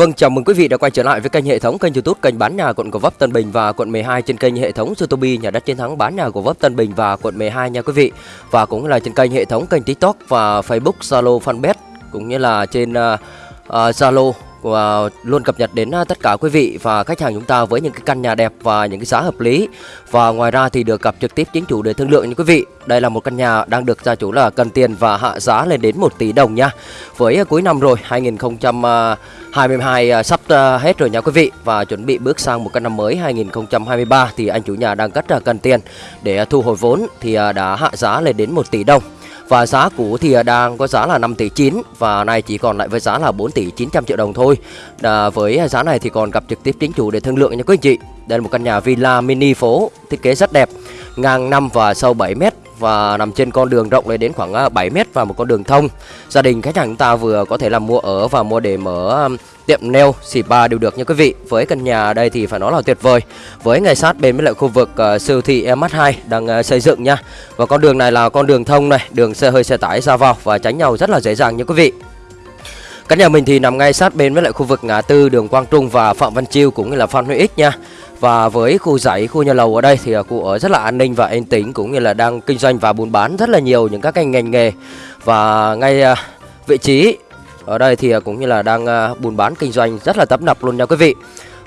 Vâng, chào mừng quý vị đã quay trở lại với kênh hệ thống kênh YouTube kênh bán nhà quận Gò Vấp Tân Bình và quận 12 trên kênh hệ thống Sotobi nhà đất chiến thắng bán nhà Gò Vấp Tân Bình và quận 12 nha quý vị. Và cũng là trên kênh hệ thống kênh TikTok và Facebook, Zalo, Fanpage cũng như là trên uh, uh, Zalo và luôn cập nhật đến ờ, tất cả quý vị và khách hàng chúng ta với những cái căn nhà đẹp và những cái giá hợp lý. Và ngoài ra thì được gặp trực tiếp chính chủ để thương lượng như quý vị. Đây là một căn nhà đang được gia chủ là cần tiền và hạ giá lên đến 1 tỷ đồng nha. Với ờ, cuối năm rồi 2022 sắp hết rồi nha quý vị. Và chuẩn bị bước sang một cái năm mới 2023 thì anh chủ nhà đang rất là cần tiền để thu hồi vốn thì đã hạ giá lên đến 1 tỷ đồng và giá cũ thì đang có giá là 5 tỷ 9 Và nay chỉ còn lại với giá là 4 tỷ 900 triệu đồng thôi. À, Với giá này thì còn gặp trực tiếp chính chủ để thương lượng nha quý anh chị. Đây là một căn nhà villa mini phố Thiết kế rất đẹp. Ngang 5 và sâu 7 mét và nằm trên con đường rộng lên đến khoảng à, 7 mét và một con đường thông. Gia đình khách hàng chúng ta vừa có thể là mua ở và mua để mở tiệm nail, spa đều được nha quý vị. Với căn nhà đây thì phải nói là tuyệt vời. Với ngay sát bên với lại khu vực uh, siêu thị MH2 đang uh, xây dựng nha. Và con đường này là con đường thông này, đường xe hơi xe tải ra vào và tránh nhau rất là dễ dàng nha quý vị. Căn nhà mình thì nằm ngay sát bên với lại khu vực ngã tư đường Quang Trung và Phạm Văn Chiêu cũng như là Phan Huy Ích nha. Và với khu dãy, khu nhà lầu ở đây thì à, cụ ở rất là an ninh và yên tĩnh cũng như là đang kinh doanh và buôn bán rất là nhiều những các ngành ngành nghề. Và ngay à, vị trí ở đây thì à, cũng như là đang buôn bán kinh doanh rất là tấp nập luôn nha quý vị.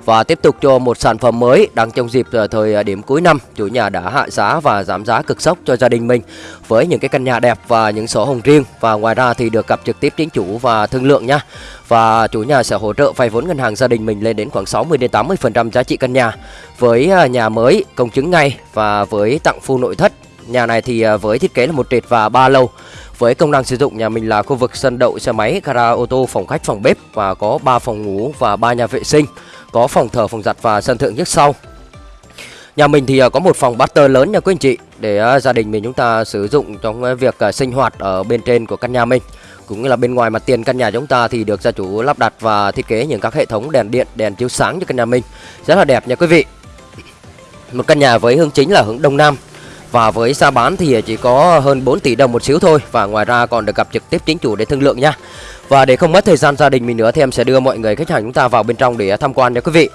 Và tiếp tục cho một sản phẩm mới đang trong dịp ờ, thời ờ, điểm cuối năm, chủ nhà đã hạ giá và giảm giá cực sốc cho gia đình mình với những cái căn nhà đẹp và những sổ hồng riêng và ngoài ra thì được gặp trực tiếp chính chủ và thương lượng nhá. Và chủ nhà sẽ hỗ trợ vay vốn ngân hàng gia đình mình lên đến khoảng 60 đến 80% giá trị căn nhà với ờ, nhà mới công chứng ngay và với tặng full nội thất. Nhà này thì với thiết kế là một trệt và ba lầu với công năng sử dụng nhà mình là khu vực sân đậu xe máy, gara ô tô, phòng khách, phòng bếp và có 3 phòng ngủ và 3 nhà vệ sinh có phòng thờ, phòng giặt và sân thượng trước sau. Nhà mình thì à, có một phòng butter lớn nha quý anh chị để à, gia đình mình chúng ta sử dụng trong à, việc sinh hoạt ở bên trên của căn nhà mình. Cũng như là bên ngoài mặt tiền căn nhà chúng ta thì được gia chủ lắp đặt và thiết kế những các hệ thống đèn điện, đèn chiếu sáng cho căn nhà mình. Rất là đẹp nha quý vị. Một căn nhà với hướng chính là hướng đông nam và với giá bán thì chỉ có hơn 4 tỷ đồng một xíu thôi Và ngoài ra còn được gặp trực tiếp chính chủ để thương lượng nha Và để không mất thời gian gia đình mình nữa thì em sẽ đưa mọi người khách hàng chúng ta vào bên trong để tham quan nha quý vị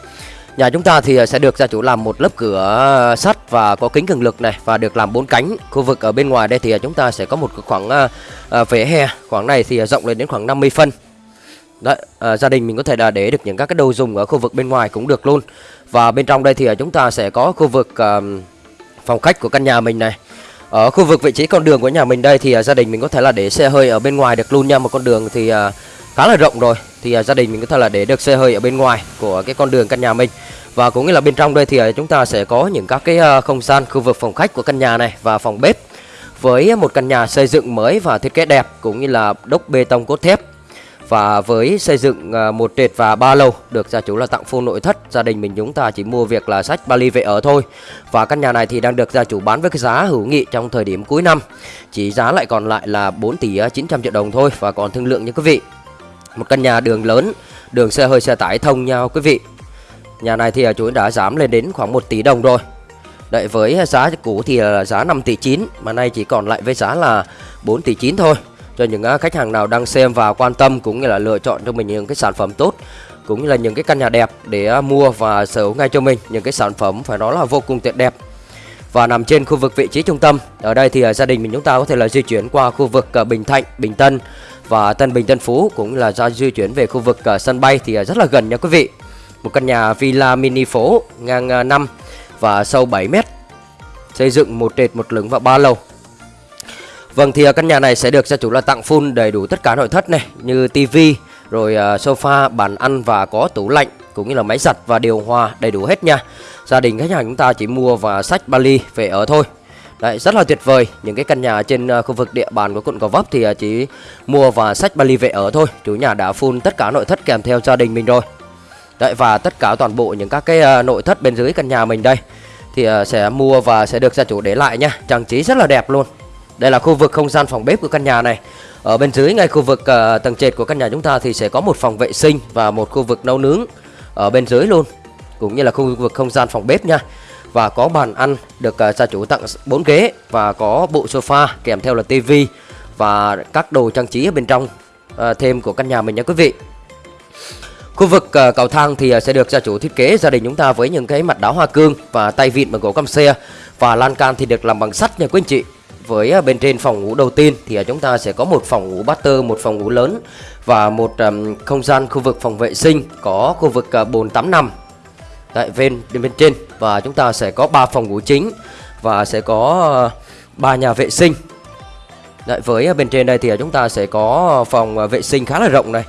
Nhà chúng ta thì sẽ được gia chủ làm một lớp cửa sắt và có kính cường lực này và được làm bốn cánh. Khu vực ở bên ngoài đây thì chúng ta sẽ có một khoảng ờ, ờ, vỉa hè, khoảng này thì rộng lên đến khoảng 50 phân. Đấy, ờ, gia đình mình có thể là để được những các cái đồ dùng ở khu vực bên ngoài cũng được luôn. Và bên trong đây thì chúng ta sẽ có khu vực phòng khách của căn nhà mình này. Ở khu vực vị trí con đường của nhà mình đây thì uh, gia đình mình có thể là để xe hơi ở bên ngoài được luôn nha. Một con đường thì uh, khá là rộng rồi. Thì uh, gia đình mình có thể là để được xe hơi ở bên ngoài của cái con đường căn nhà mình. Và cũng như là bên trong đây thì uh, chúng ta sẽ có những các cái uh, không gian khu vực phòng khách của căn nhà này và phòng bếp với một căn nhà xây dựng mới và thiết kế đẹp cũng như là đốc bê tông cốt thép và với xây dựng à, một trệt và ba lầu được gia chủ là tặng full nội thất Gia đình mình chúng ta chỉ mua việc là sách Bali về ở thôi. Và căn nhà này thì đang được gia chủ bán với cái giá hữu nghị trong thời điểm cuối năm. Chỉ giá lại còn lại là 4 tỷ à, 900 triệu đồng thôi. Và còn thương lượng như quý vị Một căn nhà đường lớn, đường xe hơi xe tải thông nhau quý vị. Nhà này thì à, chủ đã giảm lên đến khoảng 1 tỷ đồng rồi. Đợi với giá cũ thì là giá 5 tỷ 9 Mà nay chỉ còn lại với giá là 4 tỷ 9 thôi cho những à, khách hàng nào đang xem và quan tâm cũng như là lựa chọn cho mình những cái sản phẩm tốt cũng như là những cái căn nhà đẹp để à, mua và sở hữu ngay cho mình những cái sản phẩm phải nói là vô cùng tuyệt đẹp và nằm trên khu vực vị trí trung tâm. Ở đây thì à, gia đình mình chúng ta có thể là di chuyển qua khu vực Bình Thạnh, Bình Tân và Tân Bình Tân Phú cũng là ra di chuyển về khu vực sân bay thì rất là gần nha quý vị. Một căn nhà villa mini phố ngang 5 và sâu 7 mét xây dựng một trệt một lửng và ba lầu Vâng thì ờ, căn nhà này sẽ được gia chủ là tặng full đầy đủ tất cả nội thất này như tivi rồi ờ, sofa bàn ăn và có tủ lạnh cũng như là máy giặt và điều hòa đầy đủ hết nha. Gia đình khách hàng chúng ta chỉ mua và sách Bali về ở thôi. Đấy, rất là tuyệt vời. Những cái căn nhà trên ờ, khu vực địa bàn của quận Gò Vấp thì chỉ mua và sách Bali về ở thôi. Chủ nhà đã full tất cả nội thất kèm theo gia đình mình rồi. Đấy và tất cả toàn bộ những các cái nội thất bên dưới căn nhà mình đây thì sẽ mua và sẽ được gia chủ để lại nha. Trang trí rất là đẹp luôn đây là khu vực không gian phòng bếp của căn nhà này. Ở bên dưới ngay khu vực uh, tầng trệt của căn nhà chúng ta thì sẽ có một phòng vệ sinh và một khu vực nấu nướng ở bên dưới luôn cũng như là khu vực không gian phòng bếp nha. Và có bàn ăn được uh, gia chủ tặng 4 ghế và có bộ sofa kèm theo là tivi và các đồ trang trí ở bên trong uh, thêm của căn nhà mình nha quý vị. Khu vực uh, cầu thang thì uh, sẽ được gia chủ thiết kế gia đình chúng ta với những cái mặt đá hoa cương và tay vịn bằng gỗ căm xe. Và lan can thì được làm bằng sắt nha quý anh chị với à, bên trên phòng ngủ đầu tiên thì à, chúng ta sẽ có một phòng ngủ master, một phòng ngủ lớn và một um, không gian khu vực phòng vệ sinh có khu vực uh, bồn tắm nằm tại bên bên trên và chúng ta sẽ có 3 phòng ngủ chính và sẽ có à, ba uh, nhà vệ sinh. Đấy, với bên trên đây thì chúng ta sẽ có phòng vệ sinh khá là rộng này,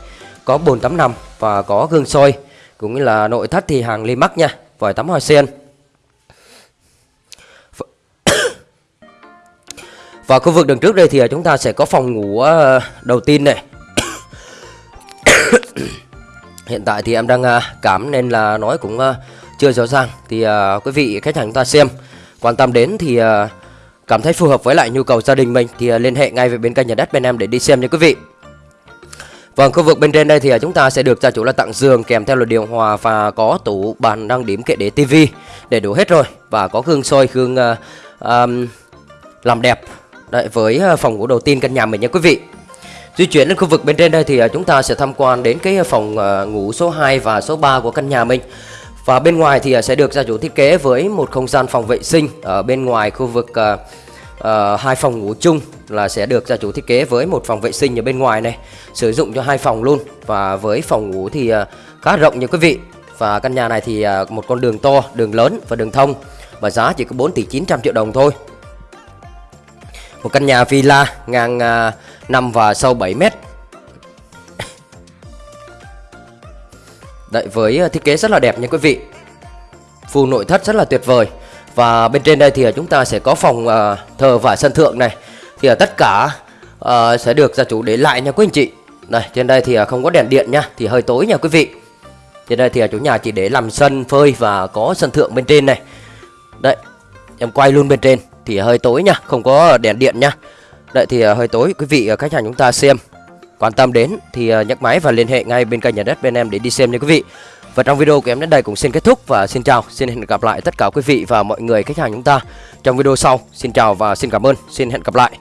có bồn tắm nằm và có gương soi cũng như là nội thất thì hàng Limax nha, vòi tắm hoa sen. Và khu vực đằng trước đây thì à, chúng ta sẽ có phòng ngủ à, đầu tiên này. Hiện tại thì em đang à, cảm nên là nói cũng chưa rõ ràng. Thì quý vị khách hàng chúng ta xem Quan tâm đến thì cảm thấy phù hợp với lại nhu cầu gia đình mình Thì liên hệ ngay với bên kênh nhà đất bên em để đi xem nha quý vị. Vâng, khu vực bên trên đây thì chúng ta sẽ được gia chủ là tặng giường kèm theo là điều hòa và có tủ bàn đăng điểm kệ để tivi để đủ hết rồi. Và có gương soi gương uh, um, làm đẹp. Đấy, với ờ, phòng ngủ đầu tiên căn nhà mình nha quý vị. Di chuyển đến khu vực bên trên đây thì ờ, chúng ta sẽ tham quan đến cái ờ, phòng ngủ số 2 và số 3 của căn nhà mình. Và bên ngoài thì sẽ được gia chủ thiết kế với một không gian phòng vệ sinh. Ở bên ngoài khu vực uh, uh, hai phòng ngủ chung là sẽ được gia chủ thiết kế với một phòng vệ sinh ở bên ngoài này Sử dụng cho hai phòng luôn. Và với phòng ngủ thì uh, khá rộng nha quý vị. Và căn nhà này thì uh, một con đường to, đường lớn và đường thông. Và giá chỉ có 4 tỷ 900 triệu đồng thôi một căn nhà villa ngang à, 5 và sâu 7 mét. Đấy với à, thiết kế rất là đẹp nha quý vị. Full nội thất rất là tuyệt vời. Và bên trên đây thì à, chúng ta sẽ có phòng à, thờ và sân thượng này. Thì tất cả sẽ được gia chủ để lại nha quý anh chị. Đây trên đây thì không có đèn điện nha Thì hơi tối nha quý vị. Trên đây thì chủ nhà chỉ để làm sân phơi và có sân thượng bên trên này. Đấy em quay luôn bên trên thì hơi tối nha, không có đèn điện nha. Đợi thì à, hơi tối, quý vị à, khách hàng chúng ta xem. Quan tâm đến thì à, nhấc máy và liên hệ ngay bên kênh nhà đất bên em để đi xem nha quý vị. Và trong video của em đến đây cũng xin kết thúc và xin chào, xin hẹn gặp lại tất cả quý vị và mọi người, khách hàng chúng ta trong video sau. Xin chào và xin cảm ơn, xin hẹn gặp lại.